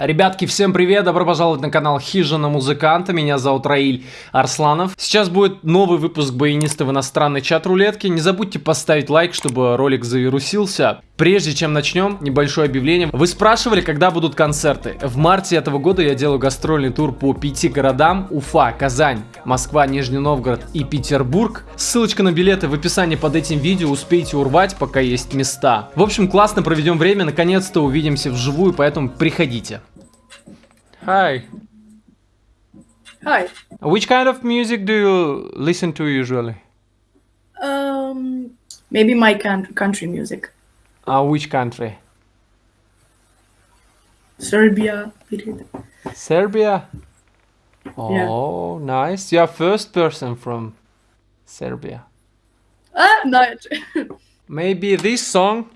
Ребятки, всем привет, добро пожаловать на канал Хижина Музыканта, меня зовут Раиль Арсланов. Сейчас будет новый выпуск баяниста в иностранной чат-рулетке, не забудьте поставить лайк, чтобы ролик завирусился. Прежде чем начнем, небольшое объявление. Вы спрашивали, когда будут концерты. В марте этого года я делаю гастрольный тур по пяти городам. Уфа, Казань, Москва, Нижний Новгород и Петербург. Ссылочка на билеты в описании под этим видео, успейте урвать, пока есть места. В общем, классно проведем время, наконец-то увидимся вживую, поэтому приходите. Hi. Hi. Which kind of music do you listen to usually? Um, maybe my country music. Uh, which country? Serbia. Serbia? Oh, nice. You're first person from Serbia. Ah, not. Maybe this song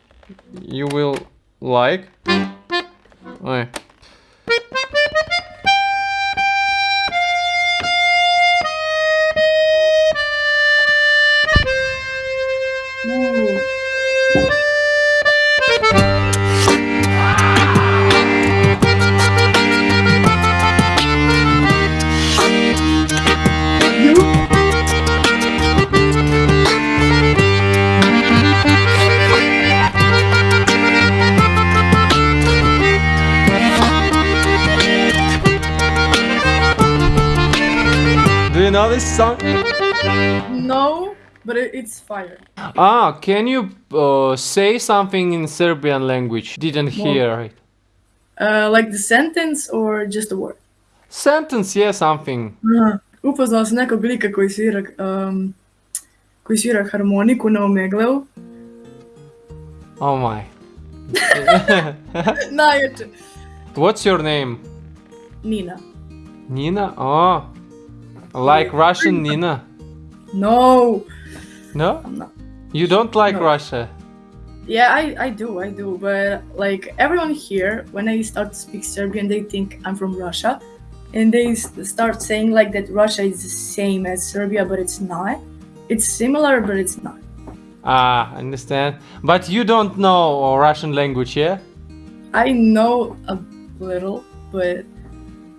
you will like. Ой. You know this song? no, but it, it's fire. Ah, can you uh, say something in Serbian language? Didn't hear it. Uh, like the sentence or just a word? Sentence, yeah, something. Aha. Upoznala sam nekog lika koji svira, um, koji svira harmoniku na Omegleu. Oh my. Najjače. What's your name? Nina. Nina? Oh. Like Russian Nina? No. No? I'm not. You don't like No. Russia? Yeah, I, I do, I do. But like everyone here, when I start to speak Serbian, they think I'm from Russia. And they start saying like that Russia is the same as Serbia, but it's not. It's similar, but it's not. Ah, understand. But you don't know Russian language, yeah? I know a little, but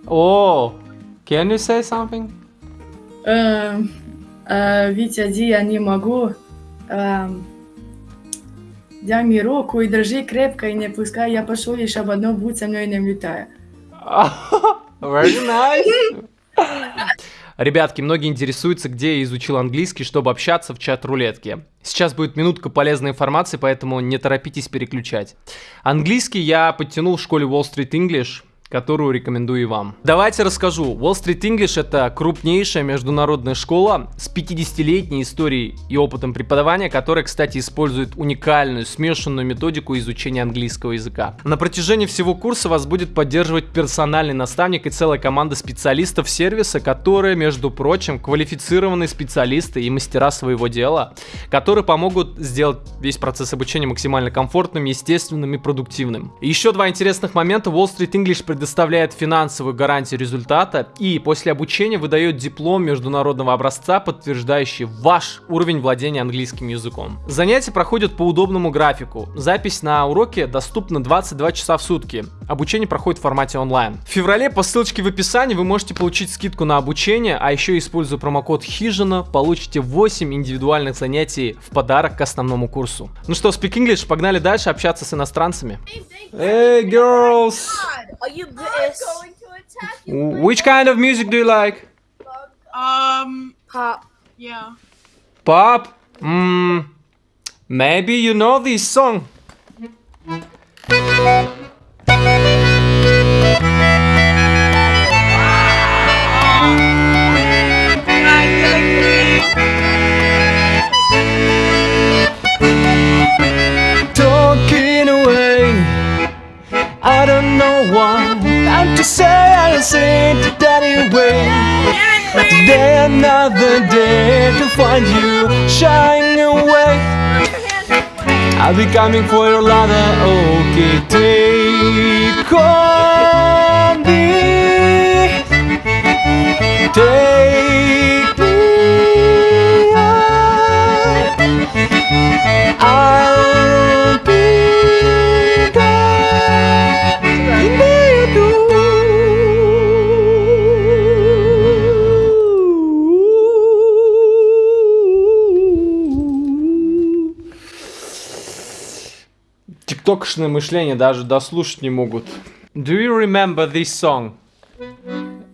Oh, can you say something? Um, uh, Витя, Ди, я не могу. Um, дай mi руку и держи крепко и не пускай, я пошел лишь об одно, будь со мной не влетая. Very nice. Ребятки, многие интересуются, где я изучил английский, чтобы общаться в чат-рулетке. Сейчас будет минутка полезной информации, поэтому не торопитесь переключать. Английский я подтянул в школе Wall Street English, которую рекомендую и вам. Давайте расскажу. Wall Street English это крупнейшая международная школа с 50-летней историей и опытом преподавания, которая, кстати, использует уникальную смешанную методику изучения английского языка. На протяжении всего курса вас будет поддерживать персональный наставник и целая команда специалистов сервиса, которые, между прочим, квалифицированные специалисты и мастера своего дела, которые помогут сделать весь процесс обучения максимально комфортным, естественным и продуктивным. Еще два интересных момента. Wall Street English предоставляет финансовую гарантию результата и после обучения выдает диплом международного образца, подтверждающий ваш уровень владения английским языком. Занятия проходят по удобному графику. Запись на уроке доступна 22 часа в сутки. Обучение проходит в формате онлайн. В феврале по ссылочке в описании вы можете получить скидку на обучение, а еще используя промокод Хижина, получите 8 индивидуальных занятий в подарок к основному курсу. Ну что, Speak English, погнали дальше общаться с иностранцами. Hey girls! Are you British? Which kind of music do you like? Um, Pop. yeah. Pop? Mm, maybe you know this song. Say to that anyway. Today another day to find you shining away. I'll be coming for your ladder, okay? Take on тиктокшное мышление даже дослушать не могут. Do you remember this song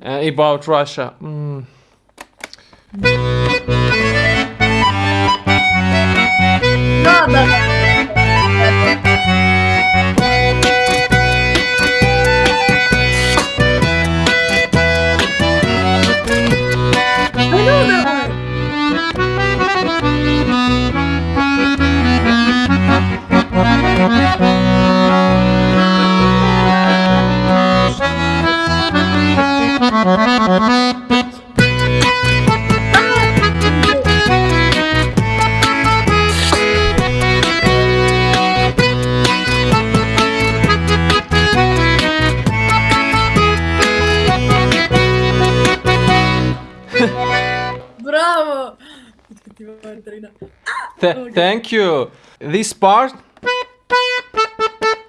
uh, about Russia? Да, да. th- Okay. Thank you. This part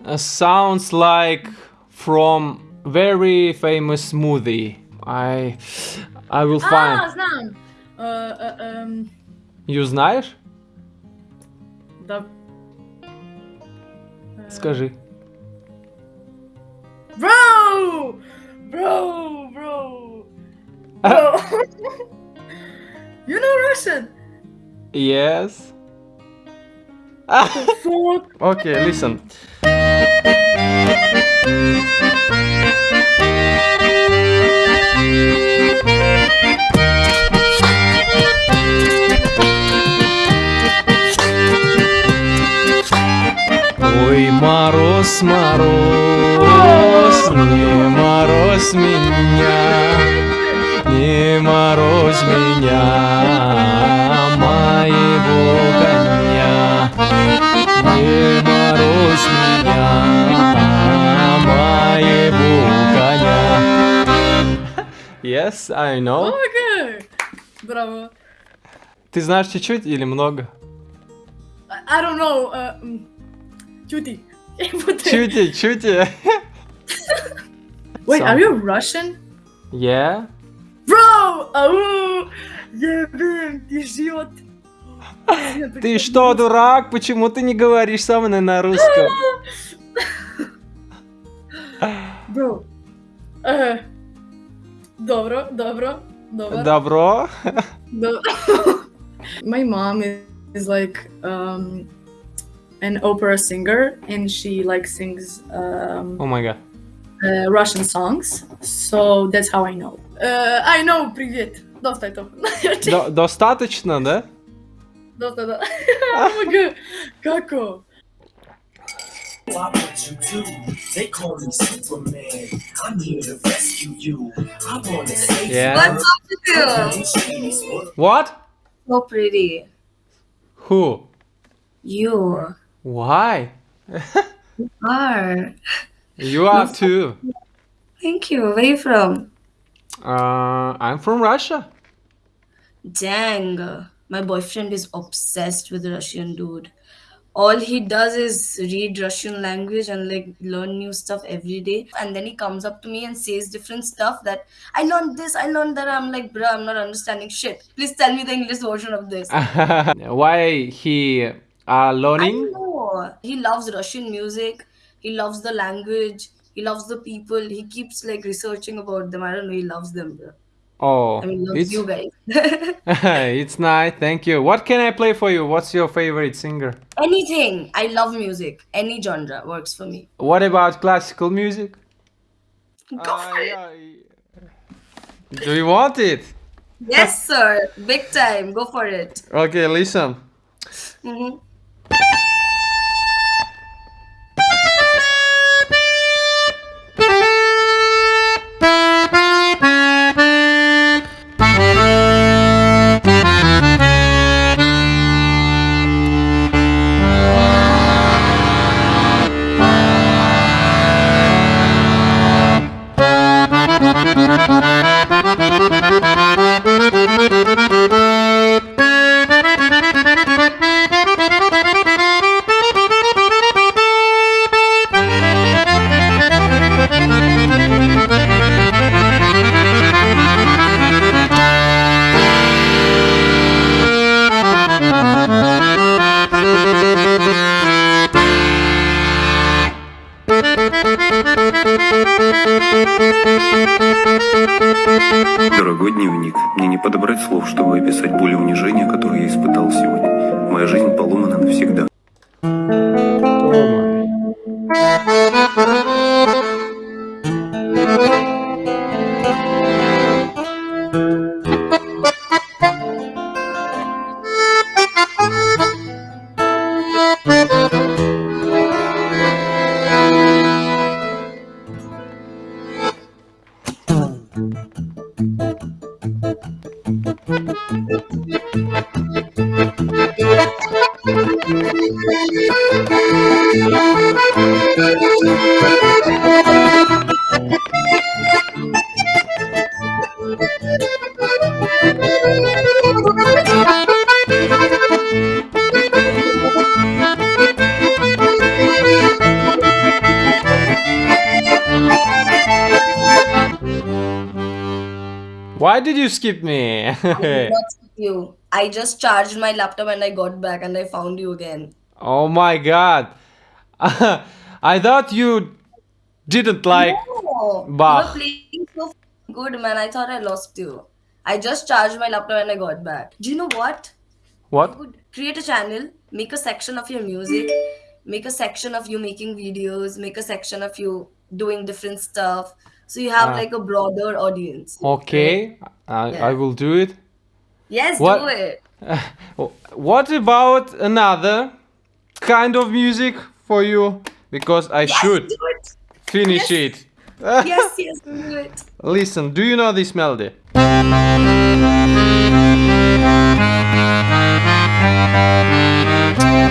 uh, sounds like from very famous movie. I I will А, find. знам! Э, э, эм, You знаешь? Да. Э, Скажи. Bro! Bro! Bro! Bro! you know Russian? Yes. Okay, listen. Ой, мороз, мороз, не мороз меня, не морозь меня, коня. Не морозь меня, моего коня. Yes, I know. Okay! Браво! Ты знаешь чуть-чуть или много? I, don't know. Uh, Чути. Чути, чути. Wait, Some- are you Russian? Yeah. Bro! Ау! Ебем, ты живот! Ты что, дурак? Почему ты не говоришь со мной на русском? Э, Добро, добро, добро. Добро? My mom is, like um, an opera singer, and she like sings um, О май гад. uh, Russian songs. So that's how I know. Uh, I know. Привет. Доста это. До- だっただ。学校。Why what you do? They call me Superman. I'm here to rescue you. I wanna save yeah. you. What? So pretty. Who? You. Why? you are. You are too. Thank you. Where are you from? Uh, I'm from Russia. Dang. My boyfriend is obsessed with Russian dude. All he does is read Russian language and like learn new stuff every day. And then he comes up to me and says different stuff that I learned this, I learned that. I'm like, bruh, I'm not understanding shit. Please tell me the English version of this. Why he uh, are I learning? know. He loves Russian music. He loves the language. He loves the people. He keeps like researching about them. I don't know. He loves them. Bro. Oh, I it's you guys. it's nice. Thank you. What can I play for you? What's your favorite singer? Anything. I love music. Any genre works for me. What about classical music? Go uh, for yeah. it. Do you want it? yes, sir. Big time. Go for it. Okay, listen. Mm -hmm. Навсегда. Why did you skip me? I just charged my laptop and I got back and I found you again. oh my god. I thought you didn't like. No, Bah. you were playing so good, man. I thought I lost you. I just charged my laptop and I got back. Do you know what? What? Create a channel, make a section of your music, make a section of you making videos, make a section of you doing different stuff. So you have Ah. like a broader audience. Okay, I, I Yeah. will do it. Yes, What- do it. What about another kind of music for you? Because I should it. finish it. Yes, yes, do it. Listen, do you know this melody?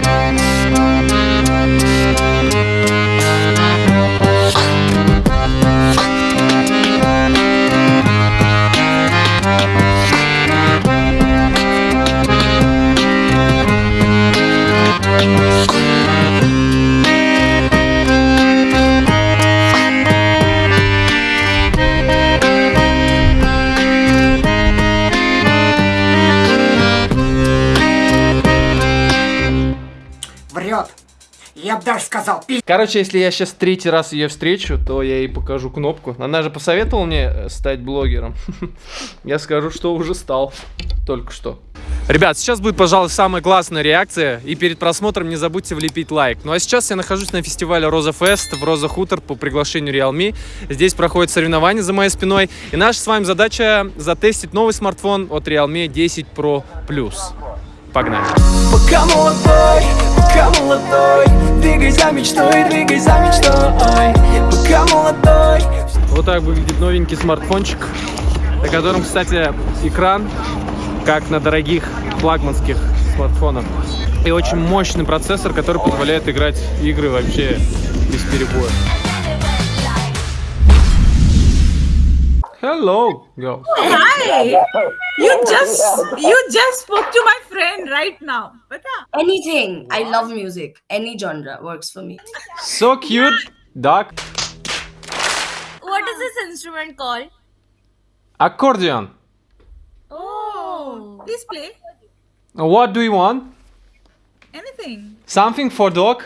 сказал, пи***. Короче, если я сейчас третий раз ее встречу, то я ей покажу кнопку. Она же посоветовала мне э, стать блогером. Я скажу, что уже стал. Только что. Ребят, сейчас будет, пожалуй, самая классная реакция. И перед просмотром не забудьте влепить лайк. Ну а сейчас я нахожусь на фестивале Роза Фест в Роза Хутор по приглашению Realme. Здесь проходит соревнование за моей спиной. И наша с вами задача затестить новый смартфон от Realme 10 Pro Plus. Погнали. Молодой Двигай за мечтой, двигай за мечтой Пока молодой Вот так выглядит новенький смартфончик, на котором, кстати, экран, как на дорогих флагманских смартфонах. И очень мощный процессор, который позволяет играть игры вообще без перебоя. Hello, girl. Hi. You just you just spoke to my friend right now. Pata? Anything. I love music. Any genre works for me. So cute, duck. What is this instrument called? Accordion. Oh. Please play What do you want? anything. Something for dog?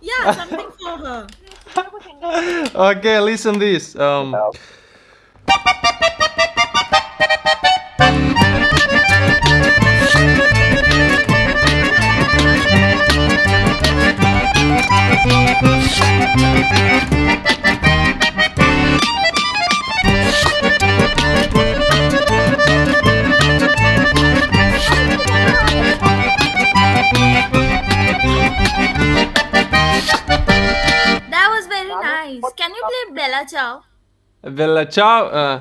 Yeah, something for her. Okay, listen this. Um, That was very nice. Can you play Bella Ciao? Величав... чао. Eh.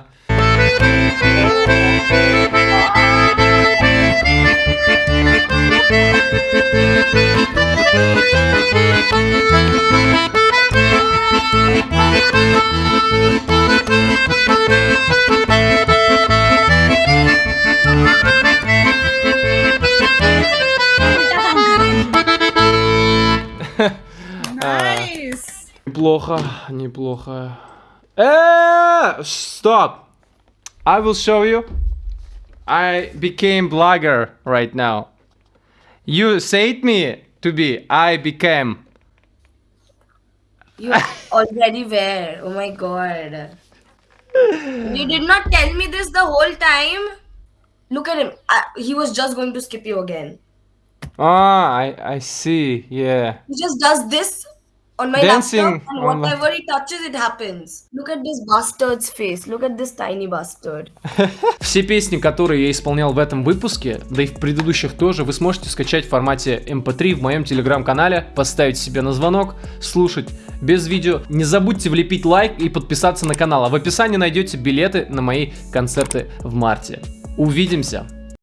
Э, nice. Неплохо, неплохо. Э, Stop! I will show you. I became blogger right now. You said me to be. I became. You already where? Oh my god. you did not tell me this the whole time. Look at him. I, he was just going to skip you again. Ah, I, I see, yeah. He just does this on my Dancing laptop, and on whatever he touches, it happens. Look at this bastard's face. Look at this tiny bastard. Все песни, которые я исполнял в этом выпуске, да и в предыдущих тоже, вы сможете скачать в формате MP3 в моем телеграм-канале, поставить себе на звонок, слушать без видео. Не забудьте влепить лайк и подписаться на канал, а в описании найдете билеты на мои концерты в марте. Увидимся!